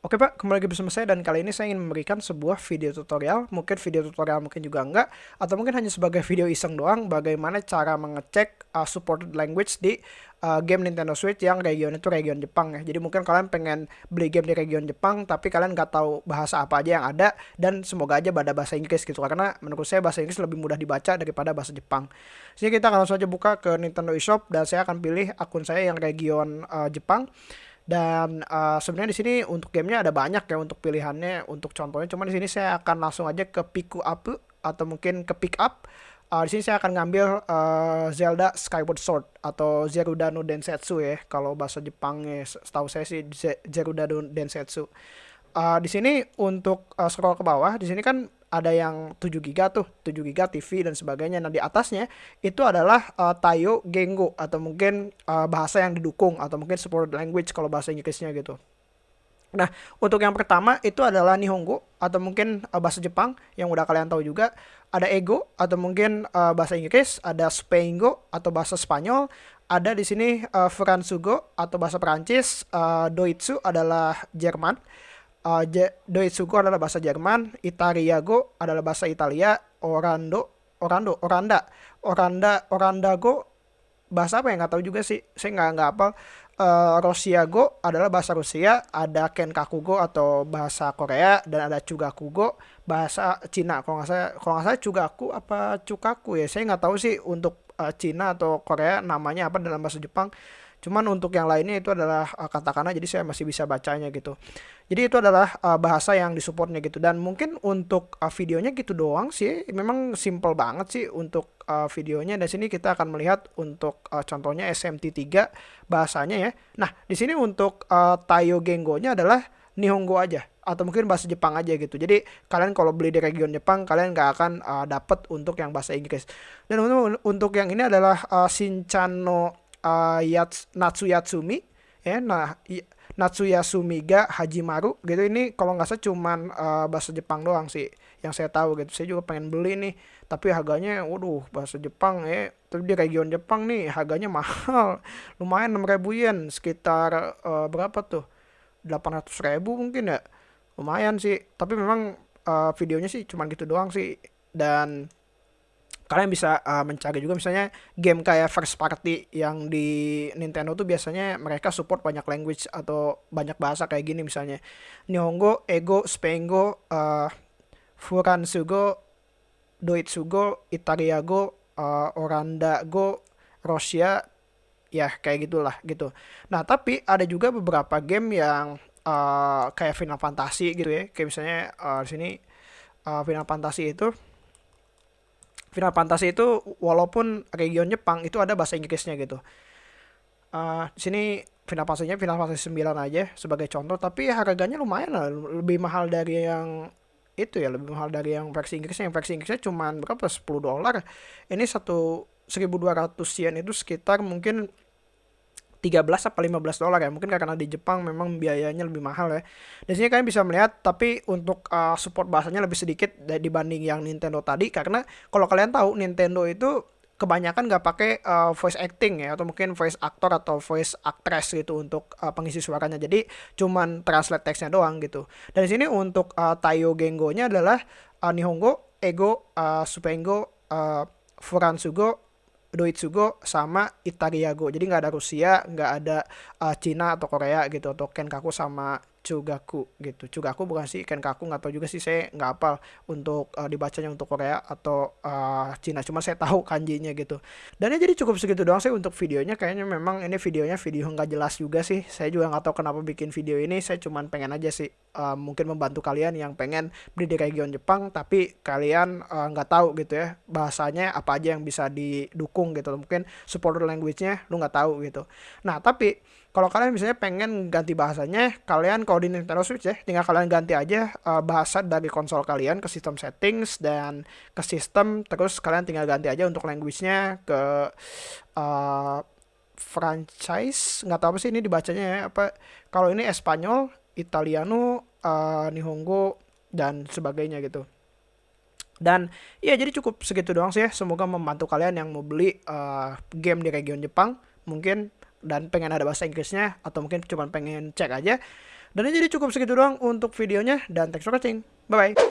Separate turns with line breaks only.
Oke Pak, kembali lagi bersama saya dan kali ini saya ingin memberikan sebuah video tutorial, mungkin video tutorial mungkin juga enggak, atau mungkin hanya sebagai video iseng doang bagaimana cara mengecek uh, supported language di uh, game Nintendo Switch yang region itu region Jepang ya. Jadi mungkin kalian pengen beli game di region Jepang tapi kalian nggak tahu bahasa apa aja yang ada dan semoga aja pada bahasa Inggris gitu karena menurut saya bahasa Inggris lebih mudah dibaca daripada bahasa Jepang. Jadi kita akan langsung aja buka ke Nintendo eShop dan saya akan pilih akun saya yang region uh, Jepang. Dan uh, sebenarnya di sini untuk gamenya ada banyak ya untuk pilihannya untuk contohnya. Cuma di sini saya akan langsung aja ke Piku Up atau mungkin ke Pick Up. Uh, di sini saya akan ngambil uh, Zelda Skyward Sword atau Zeruda no Densetsu ya. Kalau bahasa Jepangnya setahu saya sih Zeruda no Densetsu. Uh, di sini untuk uh, scroll ke bawah, di sini kan ada yang 7 giga tuh, 7 giga TV dan sebagainya. Nah, di atasnya itu adalah uh, Tayo Gengo atau mungkin uh, bahasa yang didukung atau mungkin support language kalau bahasa Inggrisnya gitu. Nah, untuk yang pertama itu adalah Nihongo atau mungkin uh, bahasa Jepang yang udah kalian tahu juga. Ada Ego atau mungkin uh, bahasa Inggris, ada Spaingo atau bahasa Spanyol, ada di sini uh, Fransugo atau bahasa Perancis, uh, Doitsu adalah Jerman uh, Doitsugo adalah bahasa Jerman, Italiago adalah bahasa Italia, Orando, Orando, Oranda, Oranda, Orandago bahasa apa ya nggak tahu juga sih, saya nggak nggak apa. Uh, Rosiago adalah bahasa Rusia, ada Kenkakugo atau bahasa Korea dan ada Chugakugo bahasa Cina. Kalau nggak saya, kalau nggak saya Chugaku apa Cukaku ya, saya nggak tahu sih untuk uh, Cina atau Korea namanya apa dalam bahasa Jepang. Cuman untuk yang lainnya itu adalah uh, katakana jadi saya masih bisa bacanya gitu. Jadi itu adalah uh, bahasa yang disupportnya gitu dan mungkin untuk uh, videonya gitu doang sih. Memang simple banget sih untuk uh, videonya dan sini kita akan melihat untuk uh, contohnya SMT3 bahasanya ya. Nah, di sini untuk uh, Tayo Gengo-nya adalah Nihongo aja atau mungkin bahasa Jepang aja gitu. Jadi kalian kalau beli di region Jepang kalian nggak akan uh, dapet untuk yang bahasa Inggris. Dan untuk, untuk yang ini adalah uh, Shinchano uh, Yats, Natsuyatsumi ya nah Natsuyasumi ga Hajimaru gitu. Ini kalau nggak salah cuman uh, bahasa Jepang doang sih yang saya tahu gitu. Saya juga pengen beli nih tapi harganya waduh bahasa Jepang ya. Tapi di region Jepang nih harganya mahal. Lumayan 6 ribu yen sekitar uh, berapa tuh? 800 ribu mungkin ya. Lumayan sih. Tapi memang uh, videonya sih cuman gitu doang sih. Dan kalian bisa uh, mencari juga misalnya game kayak first party yang di Nintendo tuh biasanya mereka support banyak language atau banyak bahasa kayak gini misalnya Nihongo, Ego, Spengo, uh, Furansugo, Doitsugo, Itariago, uh, Orandago, Rosia, ya kayak gitulah gitu. Nah tapi ada juga beberapa game yang uh, kayak Final Fantasy gitu ya, kayak misalnya uh, di sini uh, Final Fantasy itu Final Fantasy itu walaupun region Jepang itu ada bahasa Inggrisnya gitu. Uh, di sini Final Fantasy-nya Final Fantasy 9 aja sebagai contoh tapi harganya lumayan lah. Lebih mahal dari yang itu ya lebih mahal dari yang versi Inggrisnya. Yang versi Inggrisnya cuma berapa? 10 dolar. Ini satu 1200 yen itu sekitar mungkin 13 apa 15 dolar ya. Mungkin karena di Jepang memang biayanya lebih mahal ya. Di sini kalian bisa melihat tapi untuk uh, support bahasanya lebih sedikit dibanding yang Nintendo tadi. Karena kalau kalian tahu Nintendo itu kebanyakan nggak pakai uh, voice acting ya atau mungkin voice actor atau voice actress gitu untuk uh, pengisi suaranya. Jadi cuman translate teksnya doang gitu. Dan di sini untuk uh, Tayo Gengo-nya adalah uh, Nihongo, Ego, uh, Supengo, uh, Furansugo, Doitsugo sama Itariago. Jadi nggak ada Rusia, nggak ada uh, Cina atau Korea gitu atau Kenkaku sama Chugaku gitu. Chugaku bukan sih Kenkaku nggak tahu juga sih saya nggak hafal untuk uh, dibacanya untuk Korea atau uh, Cina. Cuma saya tahu kanjinya gitu. Dan ya jadi cukup segitu doang sih untuk videonya. Kayaknya memang ini videonya video nggak jelas juga sih. Saya juga nggak tahu kenapa bikin video ini. Saya cuman pengen aja sih uh, mungkin membantu kalian yang pengen beli di region Jepang tapi kalian nggak uh, tahu gitu ya bahasanya apa aja yang bisa didukung gitu. Mungkin supporter language-nya lu nggak tahu gitu. Nah tapi kalau kalian misalnya pengen ganti bahasanya, kalian kalau di Nintendo Switch ya, tinggal kalian ganti aja uh, bahasa dari konsol kalian ke sistem settings dan ke sistem, terus kalian tinggal ganti aja untuk language-nya ke uh, franchise, nggak tahu apa sih ini dibacanya ya, apa kalau ini Espanyol, Italiano, uh, Nihongo dan sebagainya gitu. Dan ya jadi cukup segitu doang sih ya. Semoga membantu kalian yang mau beli uh, game di region Jepang. Mungkin dan pengen ada bahasa Inggrisnya atau mungkin cuma pengen cek aja Dan ini jadi cukup segitu doang untuk videonya dan thanks for watching. Bye bye.